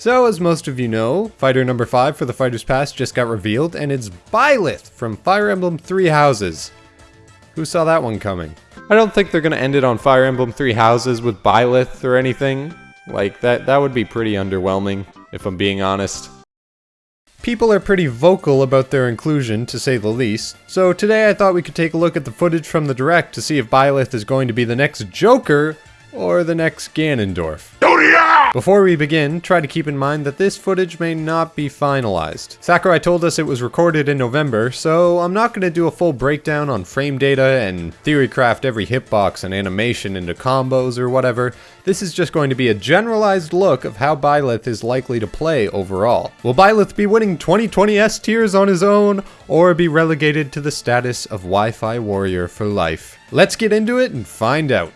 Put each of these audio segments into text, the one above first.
So, as most of you know, fighter number 5 for the Fighter's Pass just got revealed, and it's Byleth from Fire Emblem Three Houses. Who saw that one coming? I don't think they're gonna end it on Fire Emblem Three Houses with Byleth or anything. Like, that, that would be pretty underwhelming, if I'm being honest. People are pretty vocal about their inclusion, to say the least, so today I thought we could take a look at the footage from the Direct to see if Byleth is going to be the next Joker or the next Ganondorf. Before we begin, try to keep in mind that this footage may not be finalized. Sakurai told us it was recorded in November, so I'm not going to do a full breakdown on frame data and theorycraft every hitbox and animation into combos or whatever. This is just going to be a generalized look of how Byleth is likely to play overall. Will Byleth be winning 2020 S tiers on his own, or be relegated to the status of Wi-Fi warrior for life? Let's get into it and find out.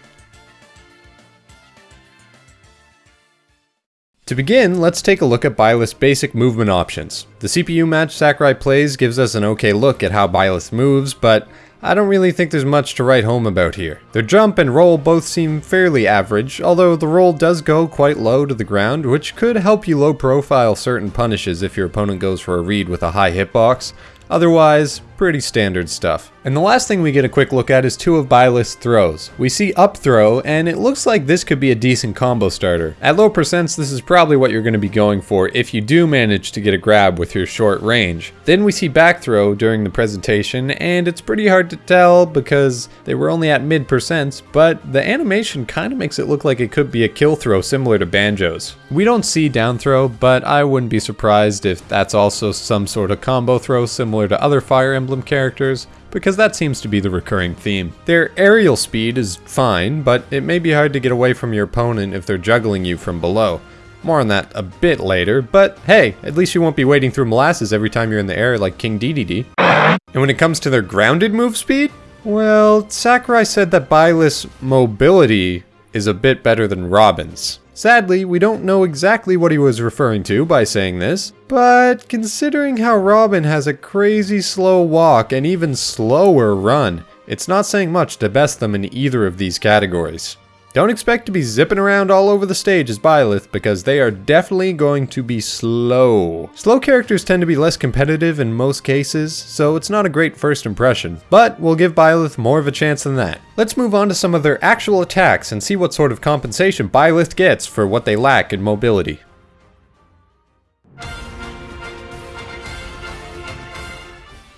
To begin, let's take a look at Byleth's basic movement options. The CPU match Sakurai plays gives us an okay look at how Byleth moves, but I don't really think there's much to write home about here. Their jump and roll both seem fairly average, although the roll does go quite low to the ground, which could help you low profile certain punishes if your opponent goes for a read with a high hitbox, Otherwise, pretty standard stuff. And the last thing we get a quick look at is two of Byleth's throws. We see up throw, and it looks like this could be a decent combo starter. At low percents, this is probably what you're going to be going for if you do manage to get a grab with your short range. Then we see back throw during the presentation, and it's pretty hard to tell because they were only at mid percents, but the animation kind of makes it look like it could be a kill throw similar to Banjo's. We don't see down throw, but I wouldn't be surprised if that's also some sort of combo throw similar similar to other Fire Emblem characters, because that seems to be the recurring theme. Their aerial speed is fine, but it may be hard to get away from your opponent if they're juggling you from below. More on that a bit later, but hey, at least you won't be wading through molasses every time you're in the air like King Dedede. And when it comes to their grounded move speed, well, Sakurai said that Byleth's mobility is a bit better than Robin's. Sadly, we don't know exactly what he was referring to by saying this, but considering how Robin has a crazy slow walk and even slower run, it's not saying much to best them in either of these categories. Don't expect to be zipping around all over the stage as Byleth because they are definitely going to be slow. Slow characters tend to be less competitive in most cases, so it's not a great first impression, but we'll give Byleth more of a chance than that. Let's move on to some of their actual attacks and see what sort of compensation Byleth gets for what they lack in mobility.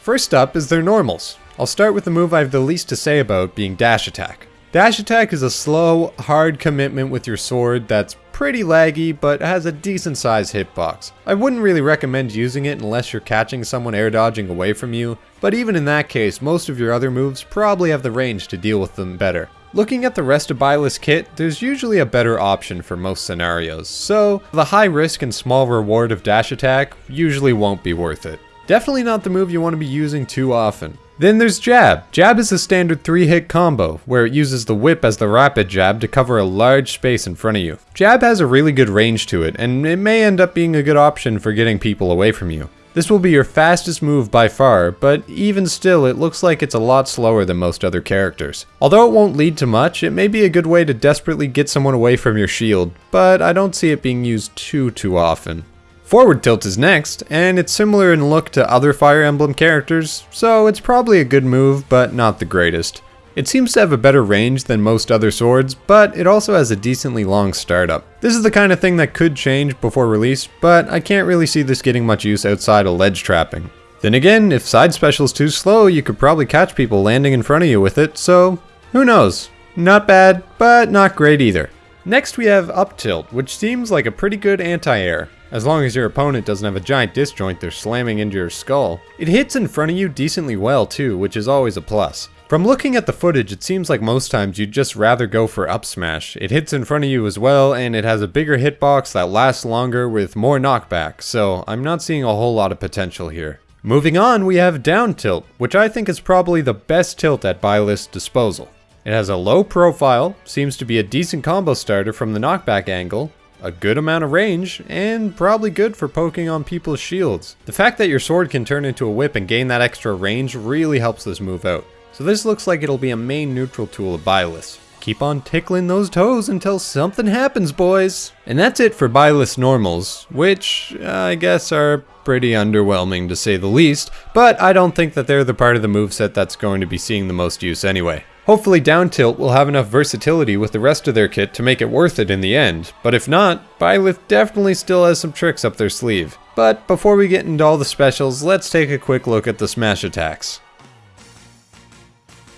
First up is their normals. I'll start with the move I have the least to say about being dash attack. Dash attack is a slow, hard commitment with your sword that's pretty laggy, but has a decent sized hitbox. I wouldn't really recommend using it unless you're catching someone air dodging away from you, but even in that case, most of your other moves probably have the range to deal with them better. Looking at the rest of Byleth's kit, there's usually a better option for most scenarios, so the high risk and small reward of dash attack usually won't be worth it. Definitely not the move you want to be using too often. Then there's Jab. Jab is a standard 3-hit combo, where it uses the whip as the rapid jab to cover a large space in front of you. Jab has a really good range to it, and it may end up being a good option for getting people away from you. This will be your fastest move by far, but even still it looks like it's a lot slower than most other characters. Although it won't lead to much, it may be a good way to desperately get someone away from your shield, but I don't see it being used too too often. Forward Tilt is next, and it's similar in look to other Fire Emblem characters, so it's probably a good move, but not the greatest. It seems to have a better range than most other swords, but it also has a decently long startup. This is the kind of thing that could change before release, but I can't really see this getting much use outside of ledge trapping. Then again, if side special is too slow, you could probably catch people landing in front of you with it, so who knows. Not bad, but not great either. Next we have Up Tilt, which seems like a pretty good anti-air as long as your opponent doesn't have a giant disjoint they're slamming into your skull. It hits in front of you decently well too, which is always a plus. From looking at the footage, it seems like most times you'd just rather go for up smash. It hits in front of you as well, and it has a bigger hitbox that lasts longer with more knockback, so I'm not seeing a whole lot of potential here. Moving on, we have down tilt, which I think is probably the best tilt at Byleth's disposal. It has a low profile, seems to be a decent combo starter from the knockback angle, a good amount of range, and probably good for poking on people's shields. The fact that your sword can turn into a whip and gain that extra range really helps this move out. So this looks like it'll be a main neutral tool of Byleth. keep on tickling those toes until something happens, boys. And that's it for Byleth's normals, which uh, I guess are pretty underwhelming to say the least, but I don't think that they're the part of the moveset that's going to be seeing the most use anyway. Hopefully down tilt will have enough versatility with the rest of their kit to make it worth it in the end, but if not, Byleth definitely still has some tricks up their sleeve. But before we get into all the specials, let's take a quick look at the smash attacks.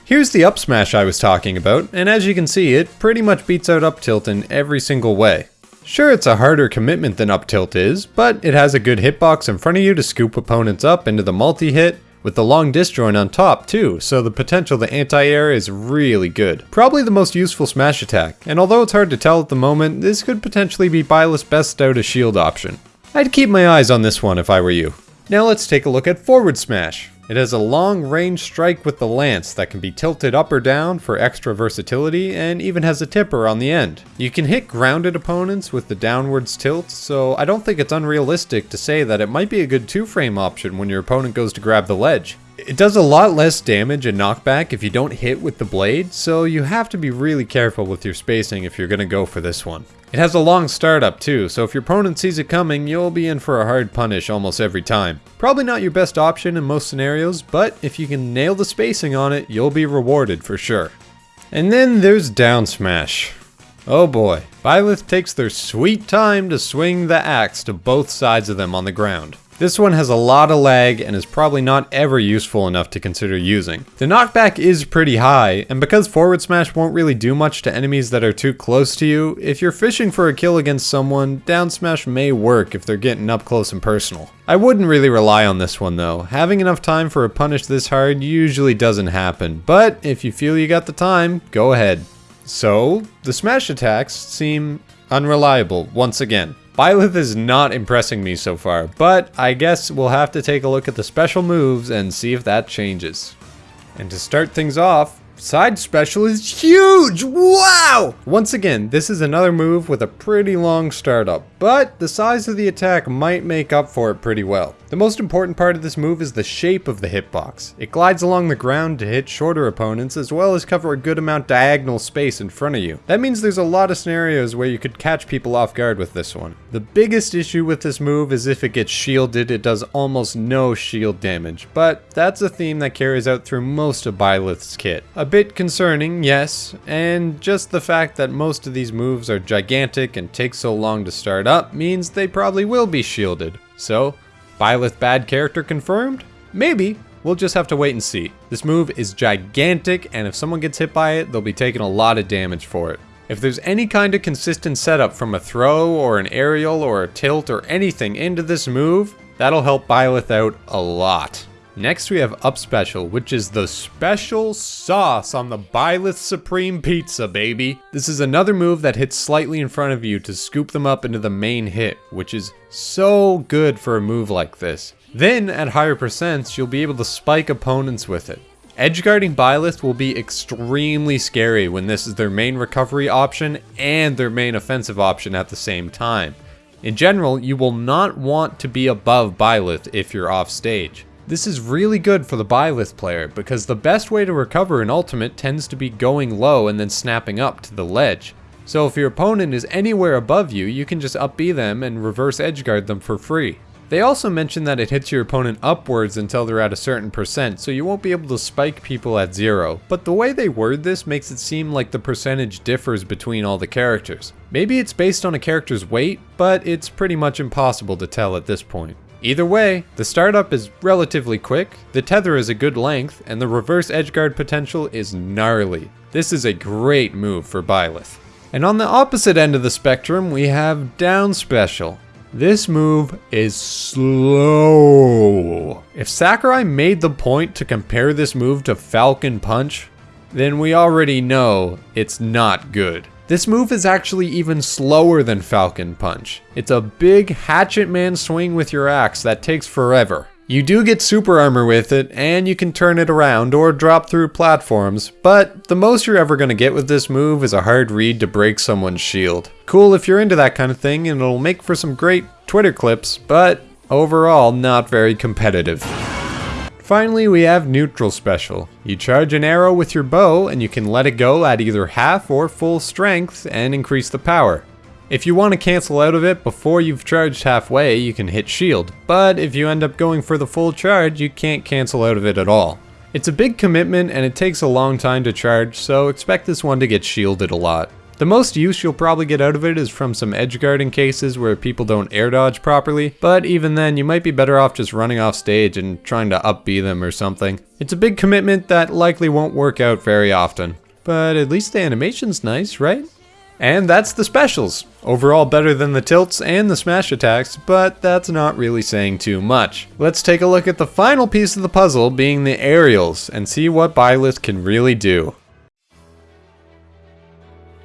Here's the up smash I was talking about, and as you can see, it pretty much beats out up tilt in every single way. Sure, it's a harder commitment than up tilt is, but it has a good hitbox in front of you to scoop opponents up into the multi-hit, with the long disjoint on top too, so the potential to anti-air is really good. Probably the most useful smash attack, and although it's hard to tell at the moment, this could potentially be Byleth's best out of shield option. I'd keep my eyes on this one if I were you. Now let's take a look at forward smash. It has a long range strike with the lance that can be tilted up or down for extra versatility and even has a tipper on the end. You can hit grounded opponents with the downwards tilt, so I don't think it's unrealistic to say that it might be a good two frame option when your opponent goes to grab the ledge. It does a lot less damage and knockback if you don't hit with the blade, so you have to be really careful with your spacing if you're going to go for this one. It has a long startup too, so if your opponent sees it coming, you'll be in for a hard punish almost every time. Probably not your best option in most scenarios, but if you can nail the spacing on it, you'll be rewarded for sure. And then there's down smash. Oh boy, Byleth takes their sweet time to swing the axe to both sides of them on the ground. This one has a lot of lag and is probably not ever useful enough to consider using. The knockback is pretty high, and because forward smash won't really do much to enemies that are too close to you, if you're fishing for a kill against someone, down smash may work if they're getting up close and personal. I wouldn't really rely on this one though. Having enough time for a punish this hard usually doesn't happen, but if you feel you got the time, go ahead. So, the smash attacks seem unreliable once again. Byleth is not impressing me so far, but I guess we'll have to take a look at the special moves and see if that changes. And to start things off, Side special is huge! Wow! Once again, this is another move with a pretty long startup, but the size of the attack might make up for it pretty well. The most important part of this move is the shape of the hitbox. It glides along the ground to hit shorter opponents as well as cover a good amount diagonal space in front of you. That means there's a lot of scenarios where you could catch people off guard with this one. The biggest issue with this move is if it gets shielded, it does almost no shield damage, but that's a theme that carries out through most of Byleth's kit. A bit concerning, yes, and just the fact that most of these moves are gigantic and take so long to start up means they probably will be shielded. So, Byleth bad character confirmed? Maybe. We'll just have to wait and see. This move is gigantic, and if someone gets hit by it, they'll be taking a lot of damage for it. If there's any kind of consistent setup from a throw or an aerial or a tilt or anything into this move, that'll help Byleth out a lot. Next we have Up Special, which is the special sauce on the Byleth Supreme Pizza, baby. This is another move that hits slightly in front of you to scoop them up into the main hit, which is so good for a move like this. Then, at higher percents, you'll be able to spike opponents with it. Edgeguarding Byleth will be extremely scary when this is their main recovery option and their main offensive option at the same time. In general, you will not want to be above Byleth if you're off stage. This is really good for the Byleth player, because the best way to recover an ultimate tends to be going low and then snapping up to the ledge. So if your opponent is anywhere above you, you can just up B them and reverse edgeguard them for free. They also mention that it hits your opponent upwards until they're at a certain percent, so you won't be able to spike people at zero. But the way they word this makes it seem like the percentage differs between all the characters. Maybe it's based on a character's weight, but it's pretty much impossible to tell at this point. Either way, the startup is relatively quick, the tether is a good length, and the reverse edgeguard potential is gnarly. This is a great move for Byleth. And on the opposite end of the spectrum, we have down special. This move is slow. If Sakurai made the point to compare this move to Falcon Punch, then we already know it's not good. This move is actually even slower than Falcon Punch. It's a big hatchet man swing with your axe that takes forever. You do get super armor with it, and you can turn it around or drop through platforms, but the most you're ever going to get with this move is a hard read to break someone's shield. Cool if you're into that kind of thing, and it'll make for some great Twitter clips, but overall not very competitive. Finally, we have neutral special. You charge an arrow with your bow and you can let it go at either half or full strength and increase the power. If you want to cancel out of it before you've charged halfway, you can hit shield, but if you end up going for the full charge, you can't cancel out of it at all. It's a big commitment and it takes a long time to charge, so expect this one to get shielded a lot. The most use you'll probably get out of it is from some edge guarding cases where people don't air dodge properly, but even then you might be better off just running off stage and trying to up B them or something. It's a big commitment that likely won't work out very often. But at least the animation's nice, right? And that's the specials. Overall better than the tilts and the smash attacks, but that's not really saying too much. Let's take a look at the final piece of the puzzle being the aerials and see what Byleth can really do.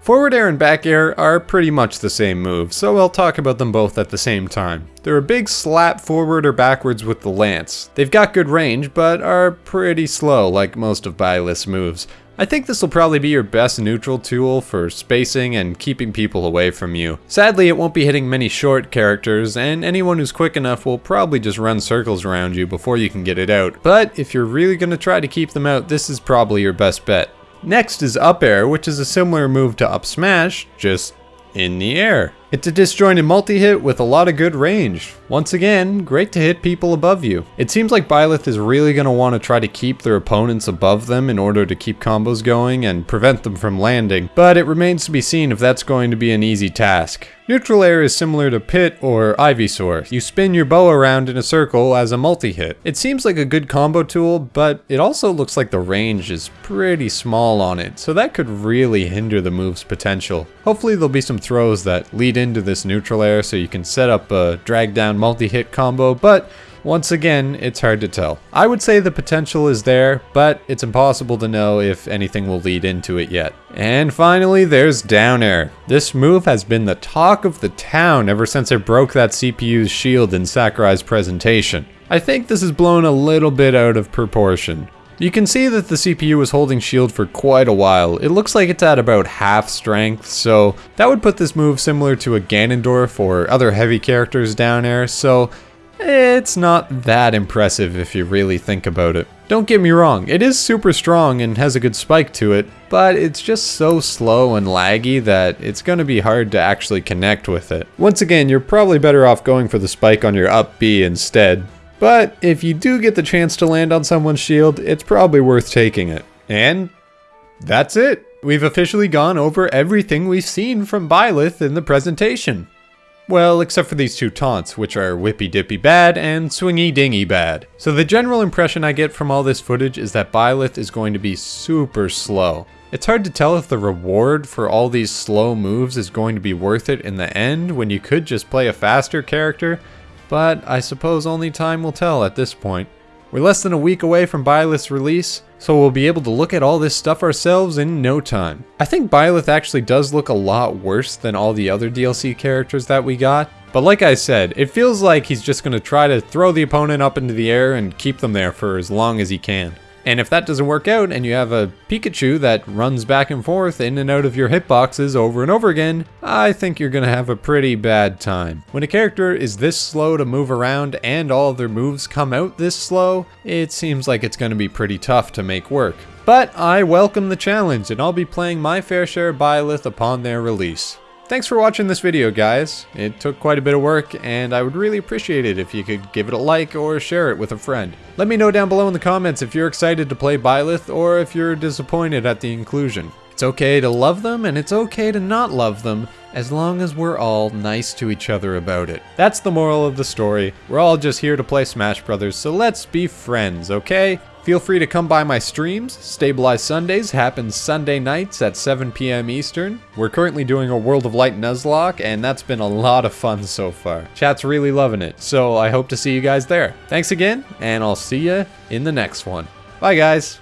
Forward air and back air are pretty much the same move, so I'll talk about them both at the same time. They're a big slap forward or backwards with the lance. They've got good range, but are pretty slow like most of Byleth's moves. I think this will probably be your best neutral tool for spacing and keeping people away from you. Sadly, it won't be hitting many short characters, and anyone who's quick enough will probably just run circles around you before you can get it out. But if you're really going to try to keep them out, this is probably your best bet. Next is up air, which is a similar move to up smash, just in the air. It's a disjointed multi-hit with a lot of good range. Once again, great to hit people above you. It seems like Byleth is really going to want to try to keep their opponents above them in order to keep combos going and prevent them from landing, but it remains to be seen if that's going to be an easy task. Neutral air is similar to Pit or Ivysaur. You spin your bow around in a circle as a multi-hit. It seems like a good combo tool, but it also looks like the range is pretty small on it, so that could really hinder the move's potential. Hopefully there'll be some throws that lead into this neutral air so you can set up a drag down multi-hit combo, but once again, it's hard to tell. I would say the potential is there, but it's impossible to know if anything will lead into it yet. And finally, there's down air. This move has been the talk of the town ever since it broke that CPU's shield in Sakurai's presentation. I think this is blown a little bit out of proportion. You can see that the CPU is holding shield for quite a while. It looks like it's at about half strength, so that would put this move similar to a Ganondorf or other heavy characters down air, so it's not that impressive if you really think about it. Don't get me wrong, it is super strong and has a good spike to it, but it's just so slow and laggy that it's going to be hard to actually connect with it. Once again, you're probably better off going for the spike on your up B instead. But if you do get the chance to land on someone's shield, it's probably worth taking it. And that's it. We've officially gone over everything we've seen from Byleth in the presentation. Well, except for these two taunts, which are whippy dippy bad and swingy dingy bad. So the general impression I get from all this footage is that Byleth is going to be super slow. It's hard to tell if the reward for all these slow moves is going to be worth it in the end when you could just play a faster character, but I suppose only time will tell at this point. We're less than a week away from Byleth's release, so we'll be able to look at all this stuff ourselves in no time. I think Byleth actually does look a lot worse than all the other DLC characters that we got, but like I said, it feels like he's just going to try to throw the opponent up into the air and keep them there for as long as he can. And if that doesn't work out and you have a Pikachu that runs back and forth in and out of your hitboxes over and over again, I think you're gonna have a pretty bad time. When a character is this slow to move around and all of their moves come out this slow, it seems like it's gonna be pretty tough to make work. But I welcome the challenge and I'll be playing my fair share of Byleth upon their release. Thanks for watching this video, guys. It took quite a bit of work, and I would really appreciate it if you could give it a like or share it with a friend. Let me know down below in the comments if you're excited to play Byleth or if you're disappointed at the inclusion. It's okay to love them, and it's okay to not love them, as long as we're all nice to each other about it. That's the moral of the story. We're all just here to play Smash Brothers, so let's be friends, okay? Feel free to come by my streams. Stabilize Sundays happens Sunday nights at 7 p.m. Eastern. We're currently doing a World of Light Nuzlocke, and that's been a lot of fun so far. Chat's really loving it, so I hope to see you guys there. Thanks again, and I'll see you in the next one. Bye, guys.